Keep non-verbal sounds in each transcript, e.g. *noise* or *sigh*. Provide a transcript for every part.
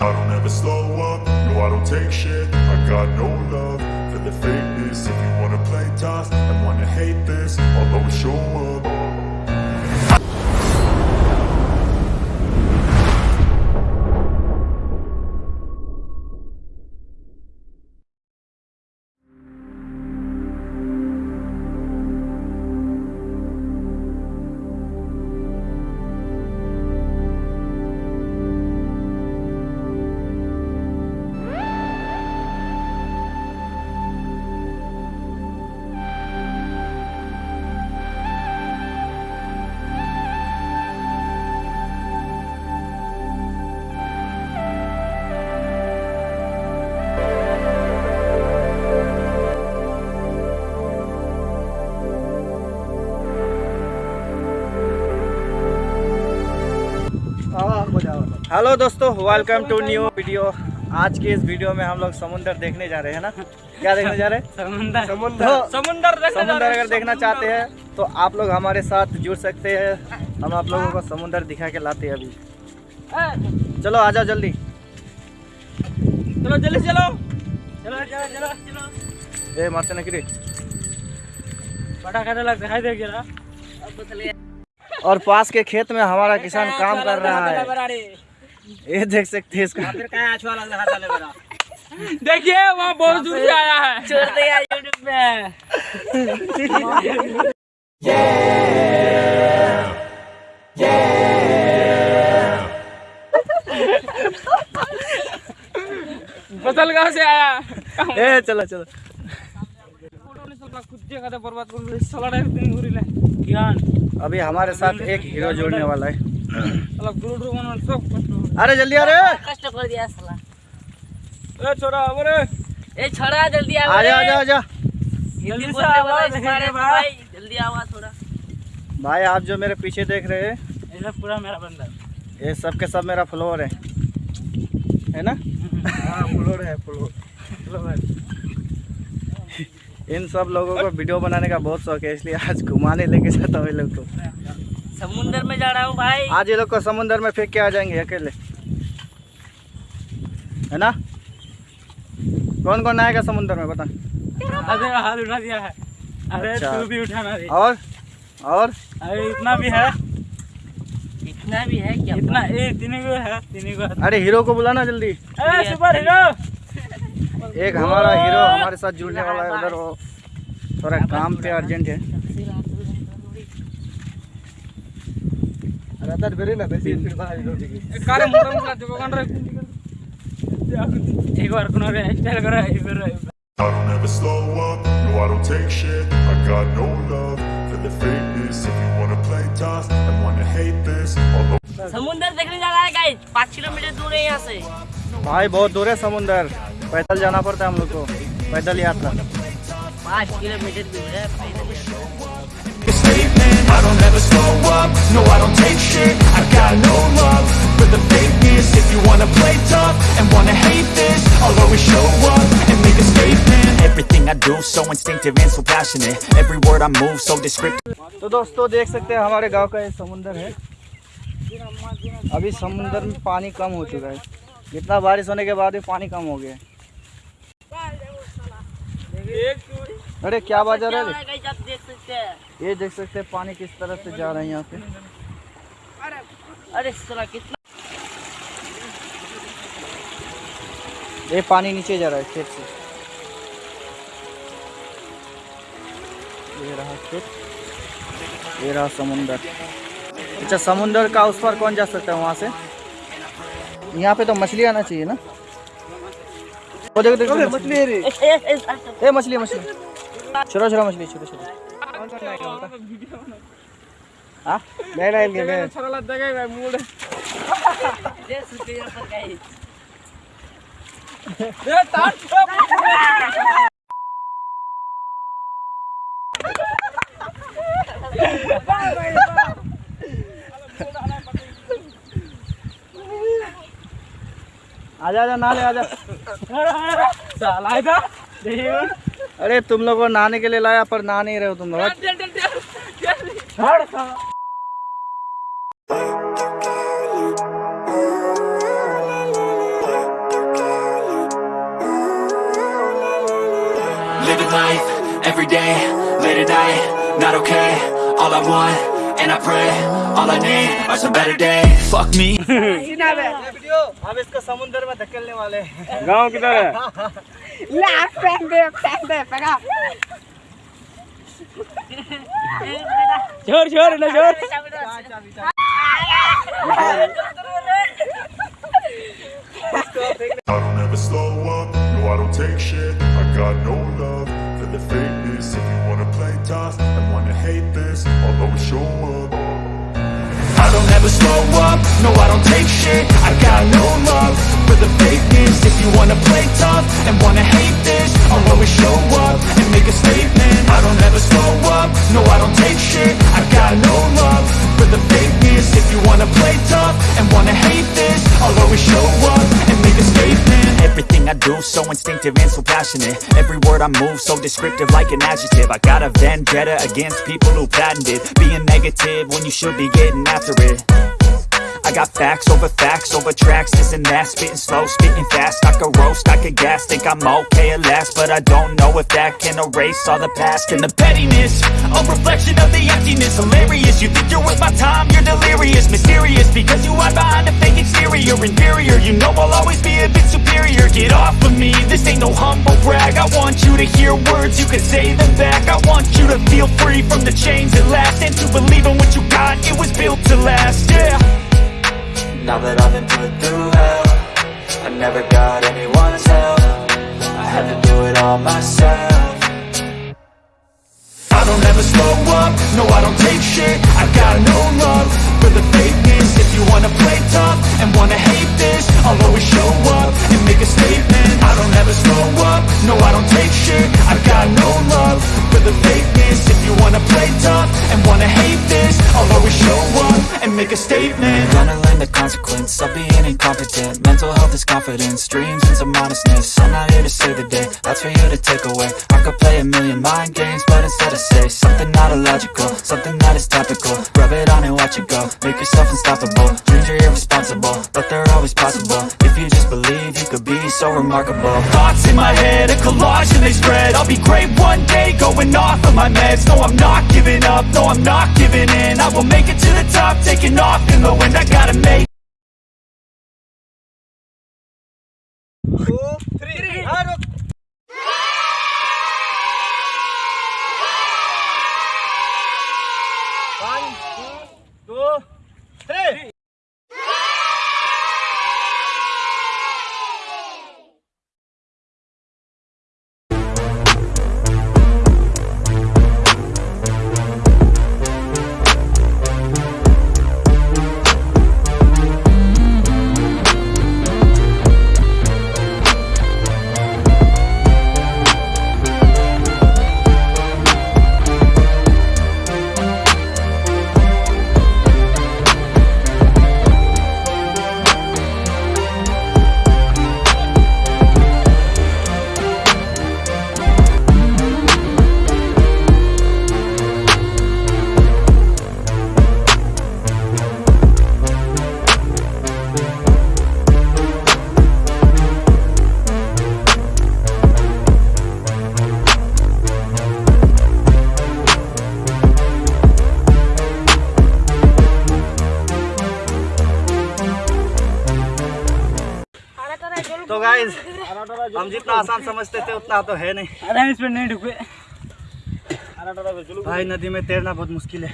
I don't ever slow up, no I don't take shit. I got no love for the fakeness. If you wanna play tough and wanna hate this I'll always show up hello दोस्तों welcome to new video आज की इस video में हम लोग समुंदर देखने जा रहे हैं ना? क्या देखने जा रहे हैं? समुंदर। समुंदर। समुंदर देखने जा समुंदर अगर देखना चाहते हैं तो आप लोग हमारे साथ जुड़ सकते हैं। हम आप लोगों को समुंदर दिखा के लाते हैं अभी। चलो आ जाओ जल्दी। चलो जल्दी चलो। चलो चलो चलो चलो। ए मारते नकरी बड़ा लग दिखाई दे तो और पास के खेत में हमारा किसान काम कर रहा है ये देख सकते हैं इसका। फिर क्या अच्छा लग रहा चले मेरा देखिए वहाँ बहुत दूर से आया है। छोड़ दे यार यूट्यूब पे। बदल गाँव से आया। ए चलो चलो। अभी हमारे साथ एक हीरो जोड़ने वाला है। सब अरे जल्दी अरे कष्ट कर दिया साला। ए छोरा अरे ए छोड़ा जल्दी आ जा आ जा आ जा जल्दी से बोलने आओ, वाला देखेंगे इस बारे में भाई। जल्दी आओ थोड़ा। भाई आप जो मेरे पीछे देख रहे हैं ये पूरा मेरा बंदा। ये सब के सब मेरा फ्लोर है। है ना? हाँ फ्लोर है फ्लोर फ्लोर इन सब लोगों को वीडियो बनाने का बहुत शौक है इसलिए आज घुमाने लेके जाता हूँ ये लोग को। समुंदर में जा रहा हूँ भाई। आज ये लोग को समुंदर में फेंक के आ जाएँगे अकेले। है ना? कौन कौन आएगा समुंदर में बता। अरे हाथ उठा दिया है। अरे अच्छा। तू भी उठाना और? और? अरे इतना भी है। इतना भी है क्या? इतना ए तीन को है तीन को है। अरे हीरो को बुलाना जल्दी। ए सुपर हीरो! एक हमारा हीरो हमारे साथ जुड़ने वाला है उधर वो। थोड़ा काम पे अर्जेंट है। कार्य मोटा मोटा जो कौन रे एक बार कुनो रे स्टाइल करो एक I don't ever slow up, no I don't take shit I got no love for the fakeness If you wanna play tough and wanna hate this I'll समुंदर देखने जा रहा है गाइस पाँच किलोमीटर दूर है यहाँ से भाई बहुत दूर है समुंदर पैदल जाना पड़ता है हम लोग को पैदल यात्रा पाँच किलोमीटर दूर है a the fakeness If you wanna play tough and wanna hate this I'll always show up and make a statement Everything I do so instinctive and so passionate Every word I move so descriptive तो दोस्तों देख सकते हैं हमारे गाँव का ये समुंदर है अभी समुंदर में पानी कम हो चुका है इतना बारिश होने के बाद भी पानी कम हो गया अरे क्या बाजा क्या रहा है रहा है guys, आप देख सकते हैं ये देख सकते हैं पानी किस तरह से जा रहा है यहाँ पे अरे साला कितना ये पानी नीचे जा रहा है खेत से। ये रहा खेत। ये रहा समुंदर। अच्छा समुंदर का उस पर कौन जा सकता है वहाँ से? यहाँ पे तो मछली आना चाहिए ना? वो देखो देखो मछली। मछली मछली छोटा छोटा मछली छोटा छोटा हाँ? ले ले ले ले छोरा लग देगा मूड दे सकते हैं पर guys। ए तार आजा आजा ना ले आजा। साला इधर। अरे तुम लोग को नहाने के लिए लाया पर नहा नहीं रहे हो तुम लोग। चल चल चल छोड़ साला life, every day, late at night, not okay. All I want, and I pray, all I need are some better days. Fuck me. *laughs* अब इसको समुंदर में धकेलने वाले हैं गांव किधर है *laughs* छोड़ छोड़ ना छोड़ I don't ever slow up, no I don't take shit Up, no I don't take shit. I got no love for the fakeness. If you wanna play tough and wanna hate this I'll always show up and make a statement. I don't ever slow up, no I don't take shit. I got no love for the fakeness. If you wanna play tough and wanna hate this I'll always show up and make a statement. Everything I do so instinctive and so passionate. Every word I move so descriptive like an adjective. I got a vendetta against people who patented Being negative when you should be getting after it I got facts over facts over tracks, this and that. Spitting slow, spitting fast, I could roast, I could gas. Think I'm okay at last, but I don't know if that can erase all the past. And the pettiness A reflection of the emptiness. Hilarious, you think you're worth my time? You're delirious, mysterious. Because you hide behind a fake exterior. Inferior, you know I'll always be a bit superior. Get off of me, this ain't no humble brag. I want you to hear words, you can say them back. I want you to feel free from the chains at last. And to believe in what you got, it was built to last, yeah Now that I've been put through hell I never got anyone's help. I had to do it all myself. I don't ever slow up, no I don't take shit. I got no love for the fakeness. If you wanna play tough and wanna hate this I'll always show up and make a statement. I don't ever slow up, no I don't take shit. I got no love for the fakeness make a statement. Gonna learn the consequence of being incompetent. Mental health is confidence, dreams and some honestness I'm not here to save the day, that's for you to take away. I could play a million mind games, but instead I say Something not illogical, something that is topical. Rub it on and watch it go, make yourself unstoppable. Dreams are irresponsible, but they're always possible. If you just believe, you could be so remarkable. Thoughts in my head, a collage and they spread. I'll be great one day, going off of my meds. No, I'm not giving up, no, I'm not giving in. I will make it to the top, taking off in the wind. I gotta make guys हम जितना आसान समझते थे उतना तो है नहीं। अरे इस पर नहीं ढुके भाई नदी में तैरना बहुत मुश्किल है।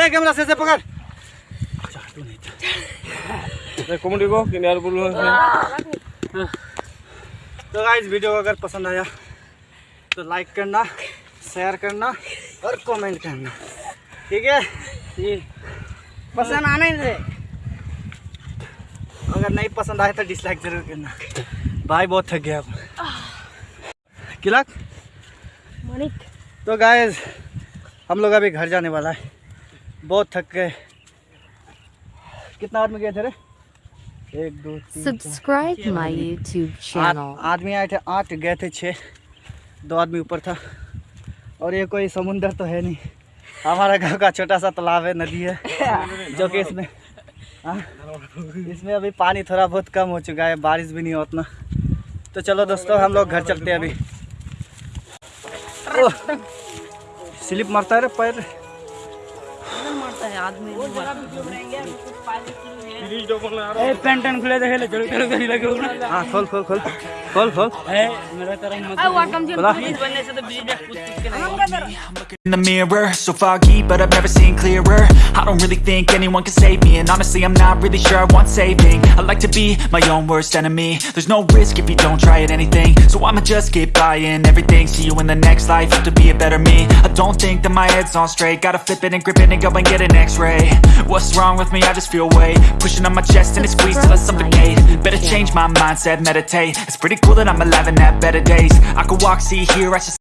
ए कैमरा से से पकड़। अच्छा, तू नहीं था। कॉमेडी को किनारे बोलो। तो गाइज़ वीडियो अगर पसंद आया तो लाइक करना शेयर करना और कमेंट करना। ठीक है? पसंद आने से अगर नहीं पसंद आए तो डिसलाइक ज़रूर करना। भाई बहुत थक गया अब। किलक? तो गाइज़ हम लोग अभी घर जाने वाला है। बहुत थक गए। कितना आदमी गए थे रे? एक दो Subscribe to my आठ आदमी आए थे आठ गए थे छः दो आदमी ऊपर था। और ये कोई समुंदर तो है नहीं। हमारा गाँव का छोटा सा तालाब है नदी है *laughs* जो कि इसमें हाँ, इसमें अभी पानी थोड़ा बहुत कम हो चुका है बारिश भी नहीं हो उतना। तो चलो दोस्तों हम लोग घर चलते हैं अभी। स्लिप मरता है पैर। मारता है आदमी ए पेंट एंड खुले देखे ले चलो चलो चलो लगे हो हाँ खोल खोल खोल खोल खोल ए मेरा तरह मत बोला बनने से तो ब्रिज में कूद कूद के नहीं In the mirror, so foggy, but I've never seen clearer I don't really think anyone can save me And honestly, I'm not really sure I want saving I like to be my own worst enemy There's no risk if you don't try at anything So I'ma just keep buying everything See you in the next life, have to be a better me I don't think that my head's on straight Gotta flip it and grip it and go and get an x-ray. What's wrong with me? I just feel weight Pushing on my chest and it squeezes till I suffocate. Better change my mindset, meditate. It's pretty cool that I'm alive and have better days. I could walk, see, hear, I should